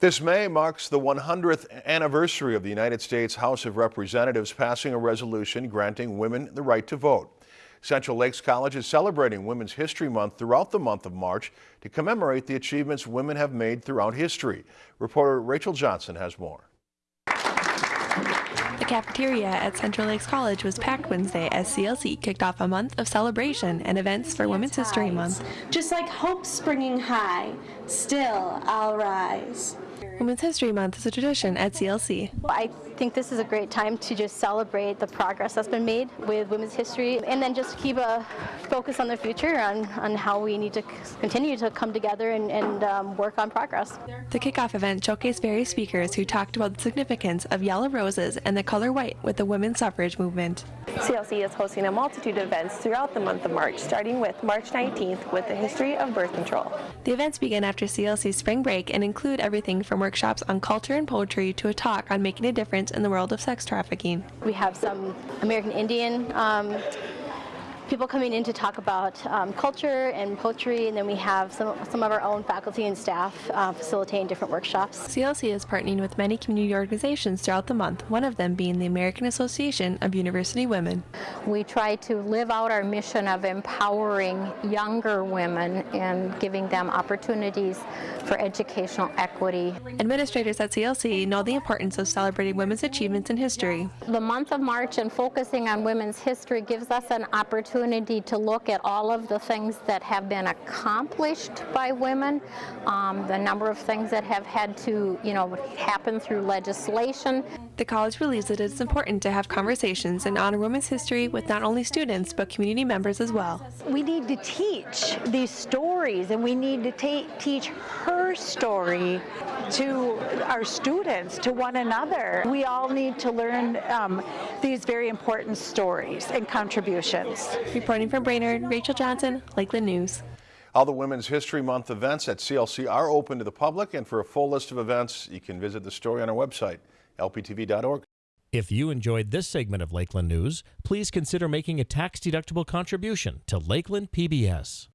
This May marks the 100th anniversary of the United States House of Representatives passing a resolution granting women the right to vote. Central Lakes College is celebrating Women's History Month throughout the month of March to commemorate the achievements women have made throughout history. Reporter Rachel Johnson has more. The cafeteria at Central Lakes College was packed Wednesday as CLC kicked off a month of celebration and events for Women's History Month. Just like hope springing high, still I'll rise. Women's History Month is a tradition at CLC. I think this is a great time to just celebrate the progress that's been made with women's history and then just keep a focus on the future on, on how we need to continue to come together and, and um, work on progress. The kickoff event showcased various speakers who talked about the significance of yellow roses and the color white with the women's suffrage movement. CLC is hosting a multitude of events throughout the month of March, starting with March 19th with the history of birth control. The events begin after CLC's spring break and include everything from workshops on culture and poetry to a talk on making a difference in the world of sex trafficking. We have some American Indian um, people coming in to talk about um, culture and poetry, and then we have some, some of our own faculty and staff uh, facilitating different workshops. CLC is partnering with many community organizations throughout the month, one of them being the American Association of University Women. We try to live out our mission of empowering younger women and giving them opportunities for educational equity. Administrators at CLC know the importance of celebrating women's achievements in history. The month of March and focusing on women's history gives us an opportunity opportunity to look at all of the things that have been accomplished by women, um, the number of things that have had to, you know, happen through legislation. The college believes that it is important to have conversations and honor women's history with not only students but community members as well. We need to teach these stories and we need to teach her story to our students, to one another. We all need to learn um, these very important stories and contributions. Reporting from Brainerd, Rachel Johnson, Lakeland News. All the Women's History Month events at CLC are open to the public, and for a full list of events, you can visit the story on our website, lptv.org. If you enjoyed this segment of Lakeland News, please consider making a tax-deductible contribution to Lakeland PBS.